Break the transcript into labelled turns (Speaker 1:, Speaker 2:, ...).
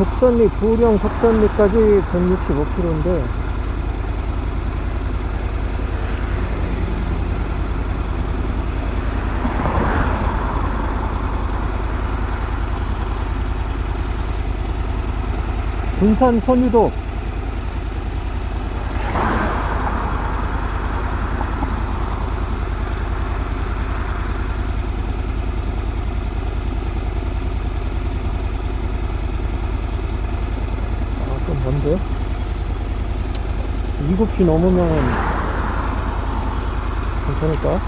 Speaker 1: 적산리, 부령 적산리까지 165km인데 군산 선유도 7시 넘으면 괜찮을까?